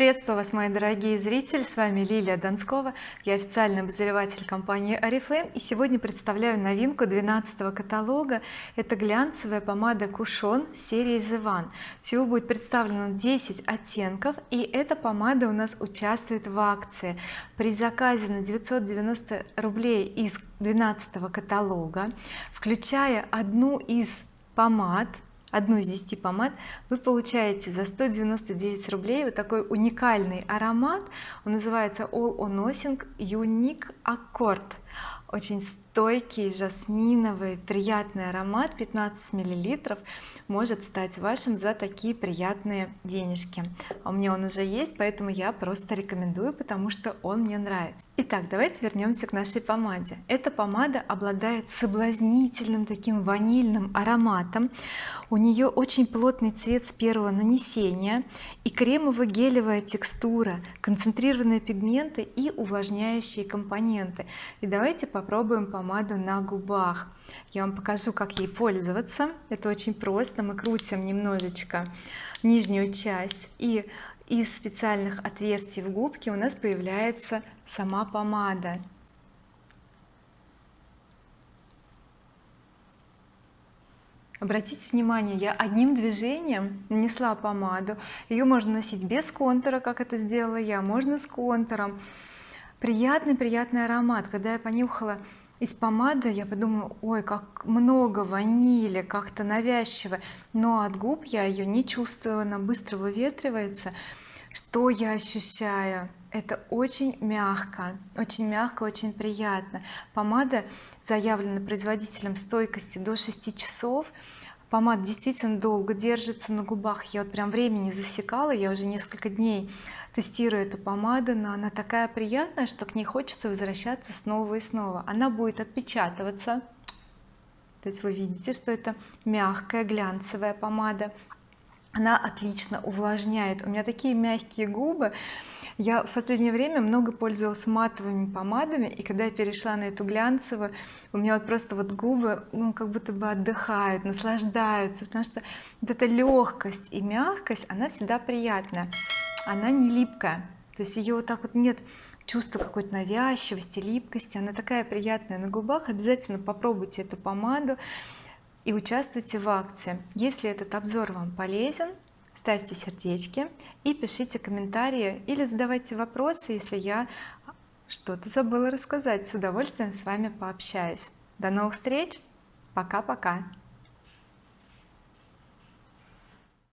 приветствую вас мои дорогие зрители. С вами Лилия Донскова. Я официальный обозреватель компании oriflame. И сегодня представляю новинку 12 каталога. Это глянцевая помада кушон серии the one. Всего будет представлено 10 оттенков и эта помада у нас участвует в акции. При заказе на 990 рублей из 12 каталога включая одну из помад одну из 10 помад вы получаете за 199 рублей вот такой уникальный аромат. Он называется All on Nothing Unique Accord очень стойкий жасминовый приятный аромат 15 миллилитров может стать вашим за такие приятные денежки. А у меня он уже есть поэтому я просто рекомендую потому что он мне нравится. Итак давайте вернемся к нашей помаде. Эта помада обладает соблазнительным таким ванильным ароматом. У нее очень плотный цвет с первого нанесения и кремово-гелевая текстура концентрированные пигменты и увлажняющие компоненты. И давайте попробуем помаду на губах. Я вам покажу как ей пользоваться. Это очень просто. Мы крутим немножечко нижнюю часть и из специальных отверстий в губке у нас появляется сама помада. Обратите внимание я одним движением нанесла помаду. Ее можно носить без контура как это сделала я. Можно с контуром приятный приятный аромат. Когда я понюхала из помады я подумала ой как много ванили как-то навязчиво но от губ я ее не чувствую она быстро выветривается. Что я ощущаю? Это очень мягко очень мягко очень приятно. Помада заявлена производителем стойкости до 6 часов помада действительно долго держится на губах. Я вот прям времени засекала я уже несколько дней тестирую эту помаду но она такая приятная что к ней хочется возвращаться снова и снова. Она будет отпечатываться. То есть вы видите что это мягкая глянцевая помада она отлично увлажняет. У меня такие мягкие губы. Я в последнее время много пользовалась матовыми помадами и когда я перешла на эту глянцевую у меня вот просто вот губы ну как будто бы отдыхают наслаждаются потому что вот эта легкость и мягкость она всегда приятная. Она не липкая. То есть ее вот так вот нет чувства какой-то навязчивости липкости. Она такая приятная на губах. Обязательно попробуйте эту помаду и участвуйте в акции. Если этот обзор вам полезен ставьте сердечки и пишите комментарии или задавайте вопросы если я что-то забыла рассказать. С удовольствием с вами пообщаюсь. До новых встреч. Пока-пока